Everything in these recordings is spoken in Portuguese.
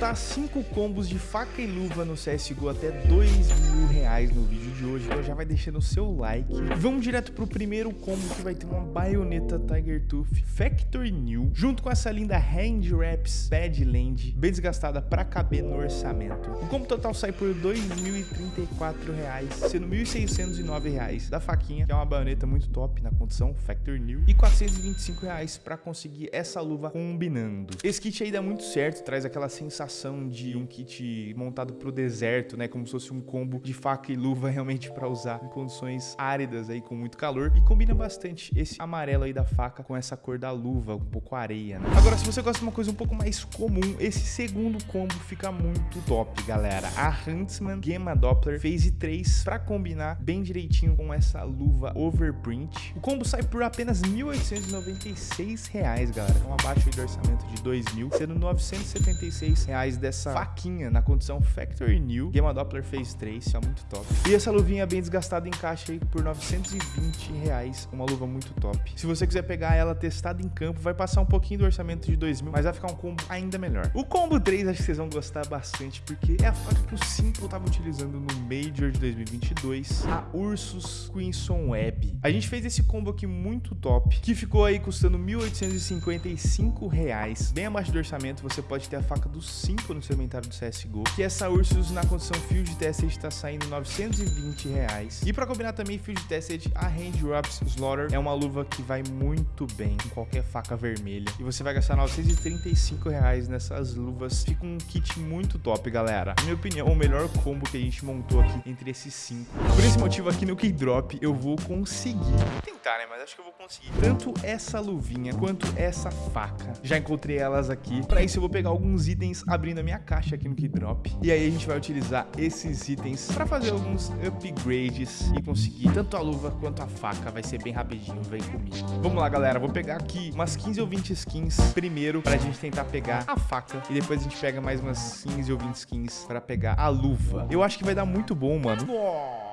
completar 5 combos de faca e luva no CSGO até 2 mil reais no vídeo de hoje, então já vai deixando o seu like. Vamos direto pro primeiro combo que vai ter uma baioneta Tiger Tooth Factory New, junto com essa linda Hand Wraps Badland, bem desgastada pra caber no orçamento. O combo total sai por 2.034 reais, sendo 1.609 reais da faquinha, que é uma baioneta muito top na condição Factory New, e 425 reais pra conseguir essa luva combinando. Esse kit aí dá muito certo, traz aquela sensação de um kit montado pro deserto, né? Como se fosse um combo de faca e luva realmente para usar em condições áridas aí com muito calor e combina bastante esse amarelo aí da faca com essa cor da luva, um pouco areia, né? Agora, se você gosta de uma coisa um pouco mais comum, esse segundo combo fica muito top, galera. A Huntsman Gamma Doppler Phase 3 para combinar bem direitinho com essa luva overprint. O combo sai por apenas R$ 1.896, galera. Então abaixo do orçamento de 2 mil, sendo 976 reais dessa faquinha na condição Factory New. Gamma Doppler Phase 3, isso é muito top. E essa luvinha bem desgastada encaixa aí por 920 reais, uma luva muito top. Se você quiser pegar ela testada em campo, vai passar um pouquinho do orçamento de 2 mil, mas vai ficar um combo ainda melhor. O combo 3 acho que vocês vão gostar bastante, porque é a faca que o Simple tava utilizando no Major de 2022, a Ursus Queenson Web. A gente fez esse combo aqui muito top, que ficou aí custando 1.855 reais, bem abaixo do orçamento, você pode ter a faca do 5 no seu inventário do CSGO, que essa Ursus na condição Field Tested está saindo 920 reais. E para combinar também Field Tested, a Hand Drops Slaughter é uma luva que vai muito bem com qualquer faca vermelha. E você vai gastar 935 reais nessas luvas. Fica um kit muito top, galera. Na minha opinião, o melhor combo que a gente montou aqui entre esses cinco. Por esse motivo aqui no Keydrop, eu vou conseguir. Vou Mas acho que eu vou conseguir. Tanto essa luvinha quanto essa faca. Já encontrei elas aqui. Para isso eu vou pegar alguns itens abrindo a minha caixa aqui no Keydrop. E aí a gente vai utilizar esses itens para fazer alguns upgrades e conseguir tanto a luva quanto a faca. Vai ser bem rapidinho, vem comigo. Vamos lá, galera. Vou pegar aqui umas 15 ou 20 skins primeiro pra gente tentar pegar a faca. E depois a gente pega mais umas 15 ou 20 skins pra pegar a luva. Eu acho que vai dar muito bom, mano. Nossa,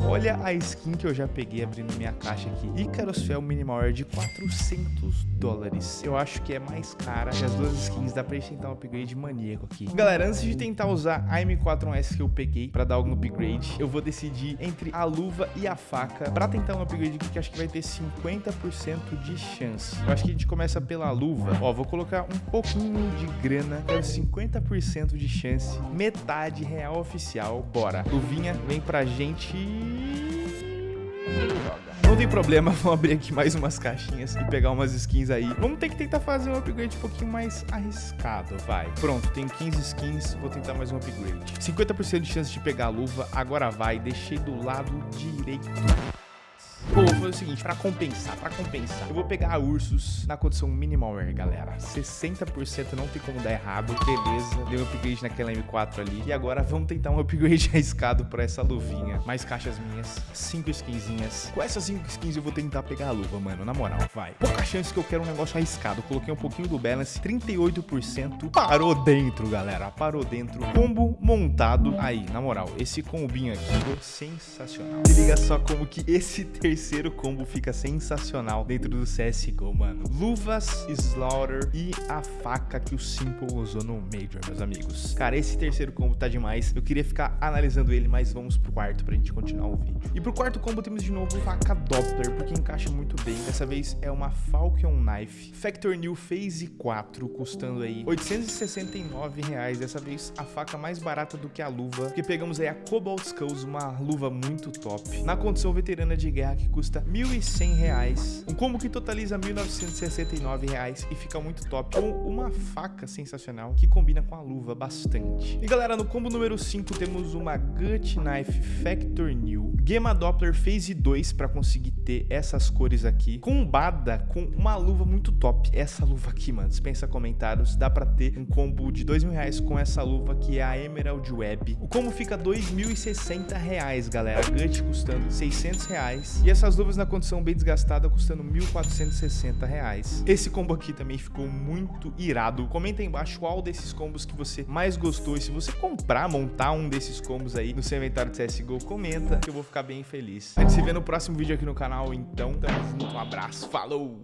olha a skin que eu já peguei abrindo minha caixa aqui. Icarus Fel Minimal Air de 400 dólares. Eu acho que é mais cara que as duas skins. Dá pra gente tentar um upgrade maníaco aqui. Galera, antes de tentar usar a M4S que eu peguei pra dar algum upgrade, eu vou decidir entre a luva e a faca pra tentar um upgrade que acho que vai ter 50% de chance. Eu acho que a gente começa pela luva. Ó, vou colocar um pouquinho de grana. Quero 50% de chance. Metade real oficial. Bora. Luvinha, vem pra gente não tem problema, vamos abrir aqui mais umas caixinhas e pegar umas skins aí. Vamos ter que tentar fazer um upgrade um pouquinho mais arriscado, vai. Pronto, tem 15 skins, vou tentar mais um upgrade. 50% de chance de pegar a luva, agora vai. Deixei do lado direito. Pô, vou fazer o seguinte, pra compensar, pra compensar, eu vou pegar a Ursus na condição minimal air, galera. 60% não tem como dar errado, beleza. Deu um upgrade naquela M4 ali. E agora vamos tentar um upgrade arriscado pra essa luvinha. Mais caixas minhas, 5 skinzinhas. Com essas 5 skins eu vou tentar pegar a luva, mano, na moral, vai. Pouca chance que eu quero um negócio arriscado. Coloquei um pouquinho do balance, 38%. Parou dentro, galera, parou dentro. Combo montado. Aí, na moral, esse combinho aqui ficou sensacional. Se liga só como que esse terceiro terceiro combo fica sensacional dentro do CSGO, mano. Luvas, Slaughter e a faca que o Simple usou no Major, meus amigos. Cara, esse terceiro combo tá demais. Eu queria ficar analisando ele, mas vamos pro quarto pra gente continuar o vídeo. E pro quarto combo temos de novo faca Doppler, porque encaixa muito bem. Dessa vez é uma Falcon Knife Factor New Phase 4, custando aí 869 reais. Dessa vez a faca mais barata do que a luva, porque pegamos aí a Cobalt Skulls, uma luva muito top. Na condição veterana de guerra que custa R$ 1.100, um combo que totaliza R$ 1.969 e fica muito top, com uma faca sensacional que combina com a luva bastante. E galera, no combo número 5 temos uma Gut Knife Factor New, Gamma Doppler Phase 2 para conseguir ter essas cores aqui, combada com uma luva muito top. Essa luva aqui, mano, dispensa comentários, dá para ter um combo de R$ 2.000 com essa luva que é a Emerald Web. O combo fica R$ 2.060, galera, Gut custando R$ 600 e essa essas luvas na condição bem desgastada custando R$ 1.460. Esse combo aqui também ficou muito irado. Comenta aí embaixo qual desses combos que você mais gostou. E se você comprar, montar um desses combos aí no seu inventário de CSGO, comenta que eu vou ficar bem feliz. A gente se vê no próximo vídeo aqui no canal. Então, tamo junto. Um abraço. Falou!